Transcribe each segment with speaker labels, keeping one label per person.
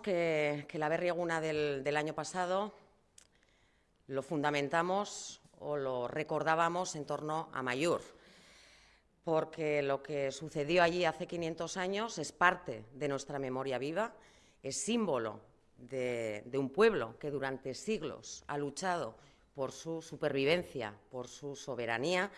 Speaker 1: que, que la berrieguna del, del año pasado lo fundamentamos o lo recordábamos en torno a Mayur, porque lo que sucedió allí hace 500 años es parte de nuestra memoria viva, es símbolo de, un pueblo que durante siglos ha luchado por su supervivencia, por su soberanía,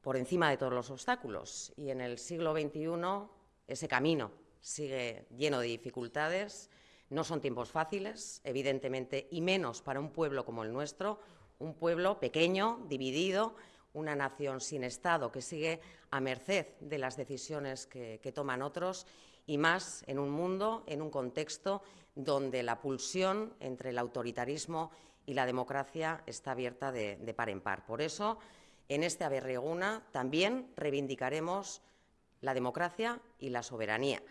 Speaker 1: por encima de todos los obstáculos. Y en el siglo XXI ese camino sigue lleno de dificultades, no son tiempos fáciles, evidentemente, y menos para un pueblo como el nuestro, un pueblo pequeño, dividido, una nación sin Estado que sigue a merced de las decisiones que, que, toman otros y más en un mundo, en un contexto donde la pulsión entre el autoritarismo y la democracia está abierta de, de par en par. Por eso, en este Aberreguna también reivindicaremos la democracia y la soberanía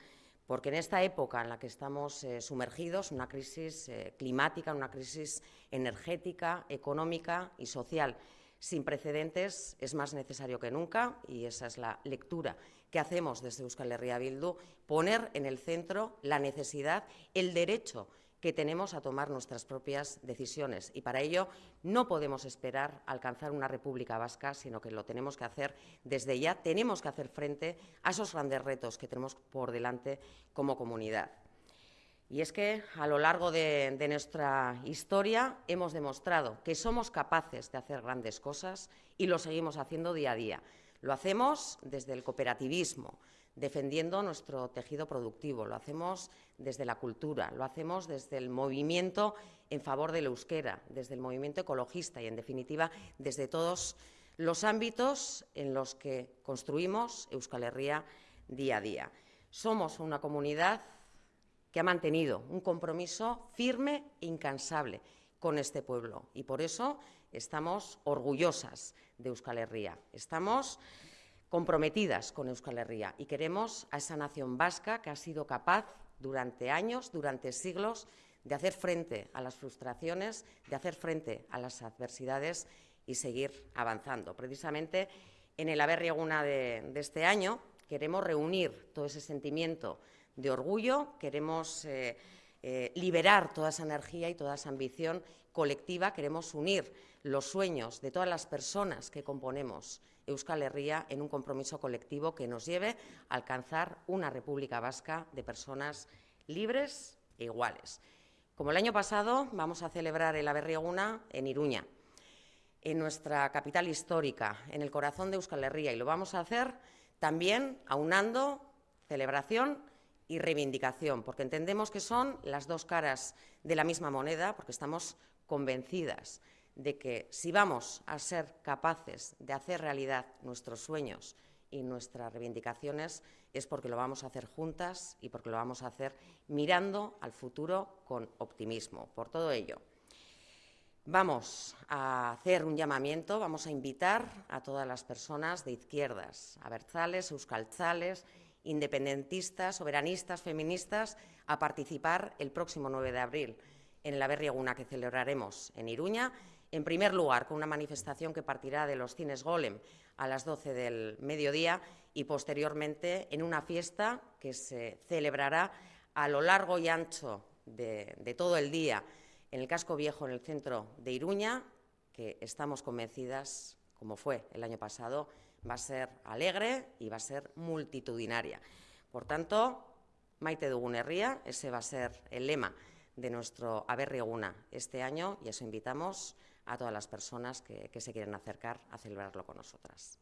Speaker 1: porque en esta época en la que estamos eh, sumergidos, una crisis eh, climática, una crisis energética, económica y social sin precedentes, es más necesario que nunca, y esa es la lectura que hacemos desde Euskal Herria Bildu, poner en el centro la necesidad, el derecho que tenemos a tomar nuestras propias decisiones. Y para ello no podemos esperar alcanzar una República Vasca, sino que lo tenemos que hacer desde ya. Tenemos que hacer frente a esos grandes retos que tenemos por delante como comunidad. Y es que a lo largo de, de nuestra historia hemos demostrado que somos capaces de hacer grandes cosas y lo seguimos haciendo día a día. Lo hacemos desde el cooperativismo, defendiendo nuestro tejido productivo, lo hacemos desde la cultura, lo hacemos desde el movimiento en favor del euskera, desde el movimiento ecologista y, en definitiva, desde todos los ámbitos en los que construimos Euskal Herria día a día. Somos una comunidad que ha mantenido un compromiso firme e incansable con este pueblo y por eso estamos orgullosas de Euskal Herria. Estamos comprometidas con Euskal Herria y queremos a esa nación vasca que ha sido capaz durante años, durante siglos, de hacer frente a las frustraciones, de hacer frente a las adversidades y seguir avanzando. Precisamente en el Aberriaguna de, de este año queremos reunir todo ese sentimiento de orgullo, queremos eh, eh, liberar toda esa energía y toda esa ambición colectiva, queremos unir los sueños de todas las personas que componemos Euskal Herria en un compromiso colectivo que nos lleve a alcanzar una República Vasca de personas libres e iguales. Como el año pasado, vamos a celebrar el Aberriaguna en Iruña, en nuestra capital histórica, en el corazón de Euskal Herria, y lo vamos a hacer también aunando celebración y reivindicación, porque entendemos que son las dos caras de la misma moneda, porque estamos convencidas de que si vamos a ser capaces de hacer realidad nuestros sueños y nuestras reivindicaciones es porque lo vamos a hacer juntas y porque lo vamos a hacer mirando al futuro con optimismo. Por todo ello, vamos a hacer un llamamiento, vamos a invitar a todas las personas de izquierdas, abertzales, euskaltzales, independentistas, soberanistas, feministas, a participar el próximo 9 de abril en la Berriaguna que celebraremos en Iruña. En primer lugar, con una manifestación que partirá de los cines Golem a las 12 del mediodía y posteriormente en una fiesta que se celebrará a lo largo y ancho de, todo el día en el casco viejo en el centro de Iruña, que estamos convencidas, como fue el año pasado, va a ser alegre y va a ser multitudinaria. Por tanto, Maite dugun herria, ese va a ser el lema de nuestro Aberriaguna este año y eso invitamos a todas las personas que, que se quieren acercar a celebrarlo con nosotras.